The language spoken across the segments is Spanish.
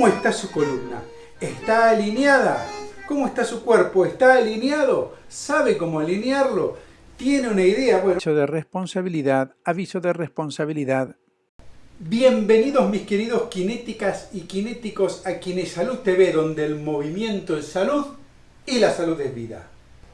¿Cómo está su columna? ¿Está alineada? ¿Cómo está su cuerpo? ¿Está alineado? ¿Sabe cómo alinearlo? ¿Tiene una idea? Bueno, Aviso de responsabilidad, aviso de responsabilidad. bienvenidos mis queridos kinéticas y kinéticos a Kines Salud TV, donde el movimiento es salud y la salud es vida.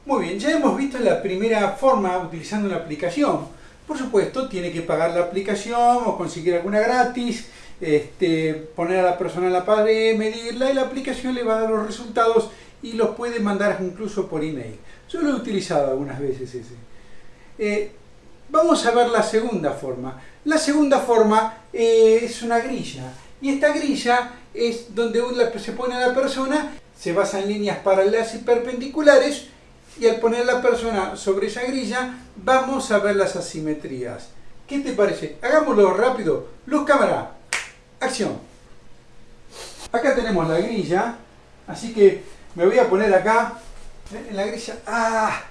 Muy bien, ya hemos visto la primera forma utilizando una aplicación. Por supuesto, tiene que pagar la aplicación o conseguir alguna gratis, este, poner a la persona en la pared, medirla y la aplicación le va a dar los resultados y los puede mandar incluso por email. Yo lo he utilizado algunas veces ese. Eh, vamos a ver la segunda forma. La segunda forma eh, es una grilla. Y esta grilla es donde se pone a la persona, se basa en líneas paralelas y perpendiculares, y al poner la persona sobre esa grilla, vamos a ver las asimetrías. ¿Qué te parece? Hagámoslo rápido. Luz, cámara. Acción. Acá tenemos la grilla, así que me voy a poner acá, en la grilla. ¡Ah!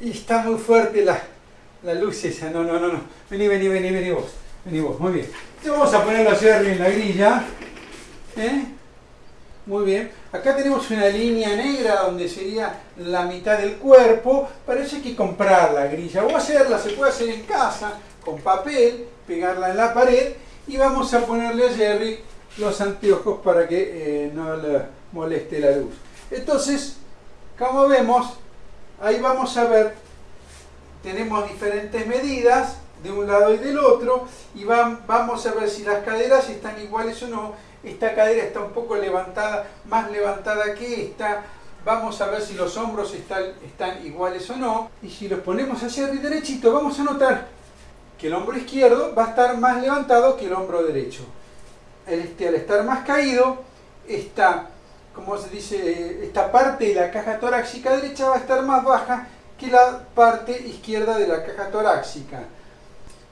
Está muy fuerte la, la luz esa. No, no, no, no. Vení, vení, vení, vení vos. Vení vos, muy bien. Entonces vamos a ponerlo así arriba en la grilla. ¿Eh? Muy bien. Acá tenemos una línea negra donde sería la mitad del cuerpo. Hay que comprar la grilla. O hacerla, se puede hacer en casa, con papel, pegarla en la pared. Y vamos a ponerle a Jerry los anteojos para que eh, no le moleste la luz. Entonces, como vemos, ahí vamos a ver, tenemos diferentes medidas de un lado y del otro y vamos a ver si las caderas están iguales o no. Esta cadera está un poco levantada, más levantada que esta. Vamos a ver si los hombros están, iguales o no. Y si los ponemos hacia arriba derechito, vamos a notar que el hombro izquierdo va a estar más levantado que el hombro derecho. Este, al estar más caído, esta, como se dice, esta parte de la caja torácica derecha va a estar más baja que la parte izquierda de la caja torácica.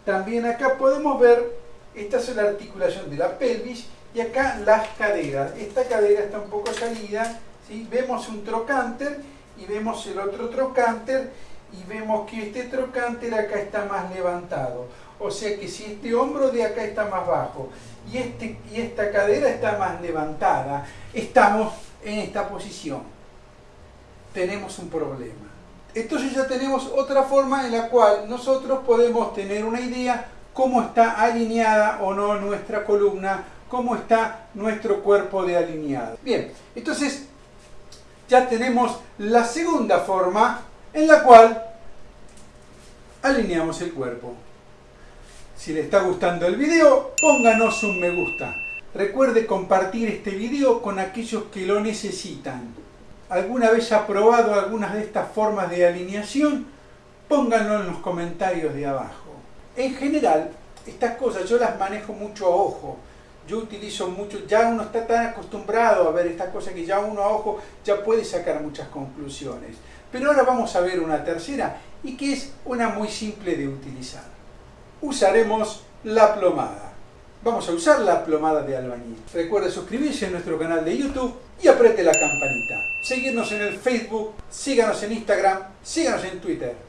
También acá podemos ver, esta es la articulación de la pelvis y acá las caderas. Esta cadera está un poco salida, ¿sí? vemos un trocánter y vemos el otro trocánter y vemos que este trocánter acá está más levantado. O sea que si este hombro de acá está más bajo y, este, y esta cadera está más levantada, estamos en esta posición. Tenemos un problema. Entonces ya tenemos otra forma en la cual nosotros podemos tener una idea cómo está alineada o no nuestra columna, cómo está nuestro cuerpo de alineado. Bien, entonces ya tenemos la segunda forma en la cual alineamos el cuerpo. Si le está gustando el video, pónganos un me gusta. Recuerde compartir este video con aquellos que lo necesitan. ¿Alguna vez ha probado algunas de estas formas de alineación? Pónganlo en los comentarios de abajo. En general, estas cosas yo las manejo mucho a ojo. Yo utilizo mucho, ya uno está tan acostumbrado a ver estas cosas que ya uno a ojo ya puede sacar muchas conclusiones. Pero ahora vamos a ver una tercera y que es una muy simple de utilizar. Usaremos la plomada. Vamos a usar la plomada de albañil. Recuerde suscribirse a nuestro canal de YouTube y apriete la campanita. Seguirnos en el Facebook, síganos en Instagram, síganos en Twitter.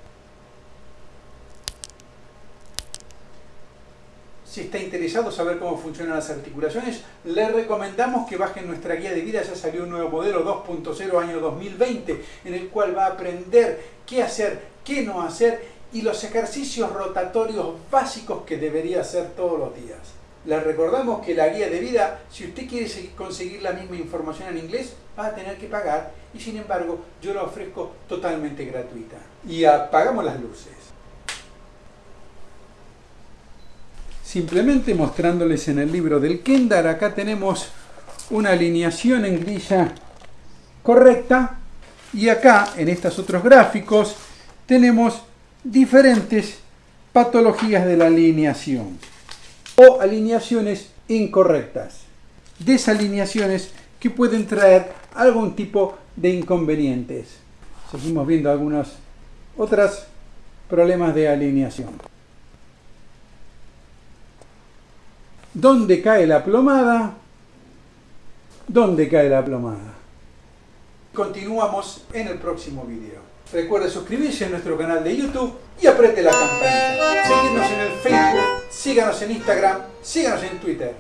Si está interesado saber cómo funcionan las articulaciones, le recomendamos que bajen nuestra guía de vida. Ya salió un nuevo modelo 2.0 año 2020, en el cual va a aprender qué hacer, qué no hacer y los ejercicios rotatorios básicos que debería hacer todos los días. Les recordamos que la guía de vida, si usted quiere conseguir la misma información en inglés, va a tener que pagar y sin embargo yo la ofrezco totalmente gratuita. Y apagamos las luces. Simplemente mostrándoles en el libro del Kendar, acá tenemos una alineación en grilla correcta y acá en estos otros gráficos tenemos diferentes patologías de la alineación o alineaciones incorrectas. Desalineaciones que pueden traer algún tipo de inconvenientes. Seguimos viendo algunos otros problemas de alineación. ¿Dónde cae la plomada? ¿Dónde cae la plomada? Continuamos en el próximo video. Recuerde suscribirse a nuestro canal de YouTube y apriete la campanita. Seguirnos en el Facebook, síganos en Instagram, síganos en Twitter.